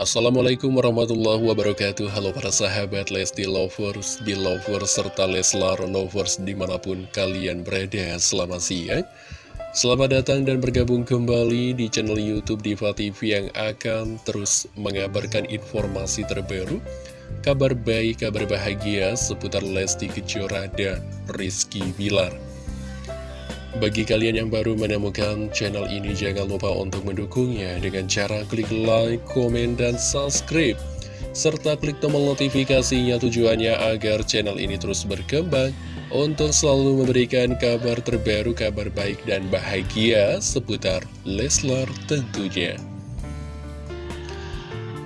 Assalamualaikum warahmatullahi wabarakatuh. Halo para sahabat Lesti Lovers, Belovers, serta Leslar Lovers di mana pun kalian berada. Selamat siang. Selamat datang dan bergabung kembali di channel Youtube Diva TV yang akan terus mengabarkan informasi terbaru Kabar baik, kabar bahagia seputar Lesti Kejora dan Rizky Bilar bagi kalian yang baru menemukan channel ini, jangan lupa untuk mendukungnya dengan cara klik like, komen, dan subscribe. Serta klik tombol notifikasinya tujuannya agar channel ini terus berkembang untuk selalu memberikan kabar terbaru, kabar baik, dan bahagia seputar Leslar tentunya.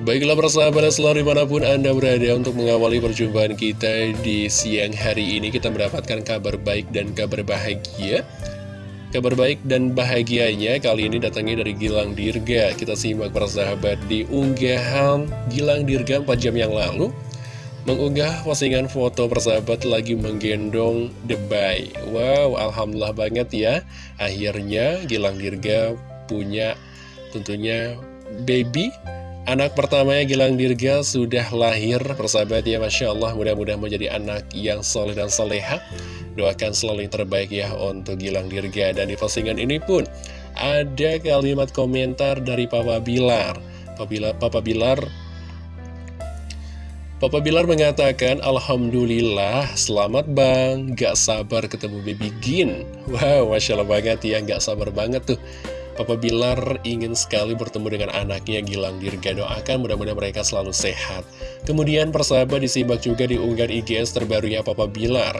Baiklah persahabat Leslar di mana pun Anda berada untuk mengawali perjumpaan kita di siang hari ini Kita mendapatkan kabar baik dan kabar bahagia Kabar baik dan bahagianya kali ini datangnya dari Gilang Dirga. Kita simak para sahabat di unggahan Gilang Dirga 4 jam yang lalu Mengunggah postingan foto persahabat lagi menggendong The Bay Wow, Alhamdulillah banget ya. Akhirnya Gilang Dirga punya tentunya baby Anak pertamanya Gilang Dirga sudah lahir. Persahabat ya Masya Allah mudah-mudahan menjadi anak yang soleh dan soleha. Doakan selalu yang terbaik ya untuk Gilang Dirga. Dan di postingan ini pun ada kalimat komentar dari Papa Bilar. Papa Bilar, Papa Bilar Papa Bilar mengatakan, Alhamdulillah, selamat bang, gak sabar ketemu baby Gin. Wow, Masya Allah banget ya, gak sabar banget tuh. Papa Bilar ingin sekali bertemu dengan anaknya Gilang Dirga doakan mudah-mudahan mereka selalu sehat. Kemudian persahabat disimak juga di unggahan IGS terbarunya Papa Bilar.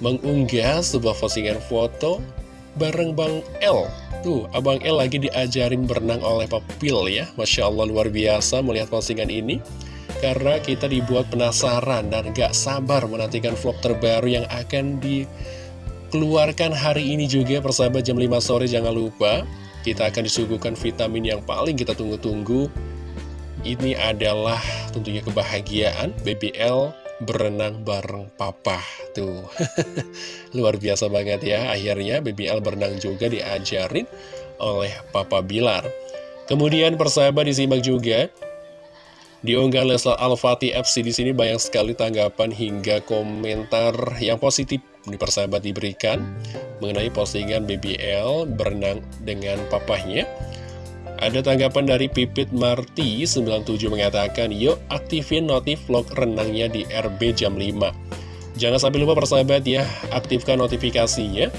Mengunggah sebuah postingan foto bareng Bang L. Tuh, Abang L lagi diajarin berenang oleh Papil ya. Masya Allah luar biasa melihat postingan ini. Karena kita dibuat penasaran dan gak sabar menantikan vlog terbaru yang akan dikeluarkan hari ini juga persahabat jam 5 sore jangan lupa kita akan disuguhkan vitamin yang paling kita tunggu-tunggu. Ini adalah tentunya kebahagiaan BBL berenang bareng papa. Tuh luar biasa banget ya. Akhirnya BBL berenang juga diajarin oleh papa Bilar. Kemudian persahabat disimak juga di unggahan Leslar Al-Fatih FC di sini banyak sekali tanggapan hingga komentar yang positif di persahabat diberikan mengenai postingan BBL berenang dengan papahnya. Ada tanggapan dari Pipit Marti 97 mengatakan, Yuk aktifin notif vlog renangnya di RB jam 5. Jangan sampai lupa persahabat ya, aktifkan notifikasinya.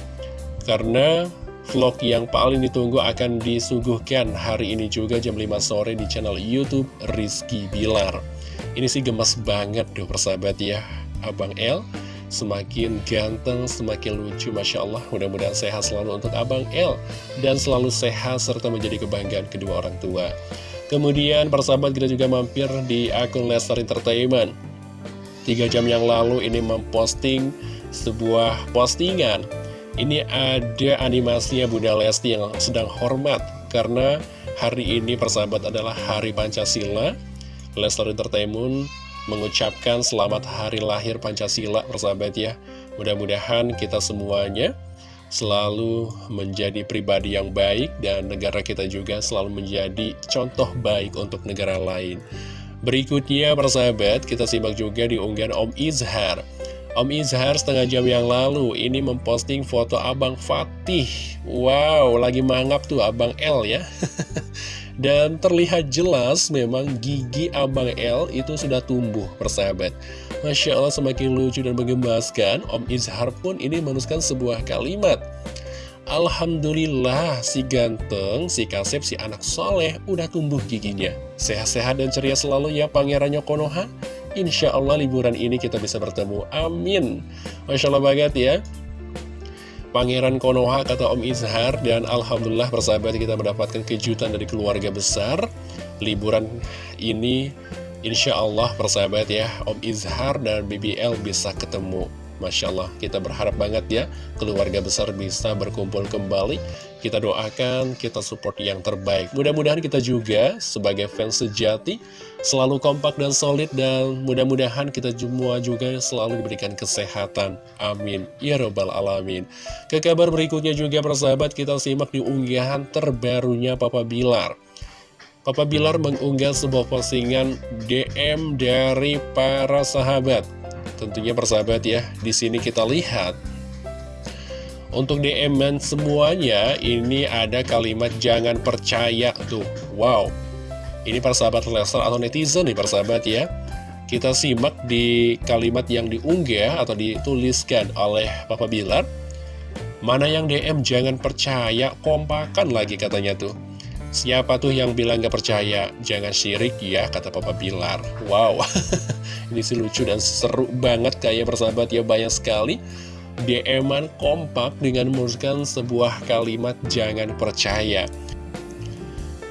Karena vlog yang paling ditunggu akan disuguhkan hari ini juga jam 5 sore di channel Youtube Rizky Bilar. Ini sih gemes banget dong persahabat ya, Abang L semakin ganteng, semakin lucu, Masya Allah. Mudah-mudahan sehat selalu untuk Abang L, dan selalu sehat serta menjadi kebanggaan kedua orang tua. Kemudian persahabat kita juga mampir di akun Lester Entertainment. Tiga jam yang lalu ini memposting sebuah postingan. Ini ada animasinya Bunda Lesti yang sedang hormat, karena hari ini persahabat adalah Hari Pancasila. Lester Entertainment mengucapkan selamat hari lahir Pancasila persahabat ya. Mudah-mudahan kita semuanya selalu menjadi pribadi yang baik dan negara kita juga selalu menjadi contoh baik untuk negara lain. Berikutnya persahabat kita simak juga di unggahan Om Izhar Om Izhar setengah jam yang lalu ini memposting foto Abang Fatih. Wow, lagi mangap tuh Abang L ya. Dan terlihat jelas memang gigi Abang L itu sudah tumbuh persahabat. Masya Allah semakin lucu dan menggemaskan Om Izhar pun ini menuliskan sebuah kalimat. Alhamdulillah si ganteng, si kasep, si anak soleh udah tumbuh giginya. Sehat-sehat dan ceria selalu ya pangerannya Konoha Insya Allah liburan ini kita bisa bertemu. Amin. Masya Allah banget ya. Pangeran Konoha kata Om Izhar dan Alhamdulillah persahabat kita mendapatkan kejutan dari keluarga besar. Liburan ini Insya Allah persahabat ya Om Izhar dan BBL bisa ketemu Masya Allah, kita berharap banget ya keluarga besar bisa berkumpul kembali. Kita doakan, kita support yang terbaik. Mudah-mudahan kita juga sebagai fans sejati selalu kompak dan solid dan mudah-mudahan kita semua juga selalu diberikan kesehatan. Amin. Ya Robbal Alamin. Ke kabar berikutnya juga persahabat kita simak di unggahan terbarunya Papa Bilar. Papa Bilar mengunggah sebuah postingan DM dari para sahabat. Tentunya persahabat ya, di sini kita lihat untuk DM semuanya ini ada kalimat jangan percaya tuh. Wow. Ini persahabat Lester atau netizen nih persahabat ya. Kita simak di kalimat yang diunggah atau dituliskan oleh Papa Bilar. Mana yang DM jangan percaya, kompakan lagi katanya tuh. Siapa tuh yang bilang gak percaya? Jangan syirik ya, kata Papa Bilar. Wow, ini sih lucu dan seru banget kayak persahabat ya, banyak sekali. DM-an kompak dengan menuliskan sebuah kalimat jangan percaya.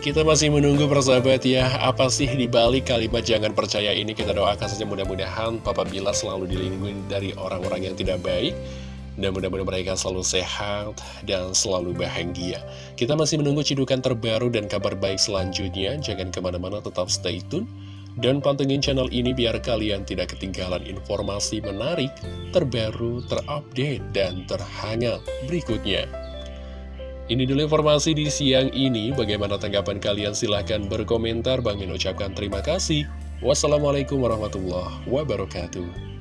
Kita masih menunggu persahabat ya, apa sih dibalik kalimat jangan percaya ini kita doakan saja mudah-mudahan Papa Bilar selalu dilindungi dari orang-orang yang tidak baik dan mudah-mudahan mereka selalu sehat dan selalu bahagia. Kita masih menunggu cidukan terbaru dan kabar baik selanjutnya. Jangan ke mana-mana, tetap stay tune. Dan pantengin channel ini biar kalian tidak ketinggalan informasi menarik, terbaru, terupdate, dan terhangat berikutnya. Ini dulu informasi di siang ini. Bagaimana tanggapan kalian? Silahkan berkomentar. Bang Min ucapkan terima kasih. Wassalamualaikum warahmatullahi wabarakatuh.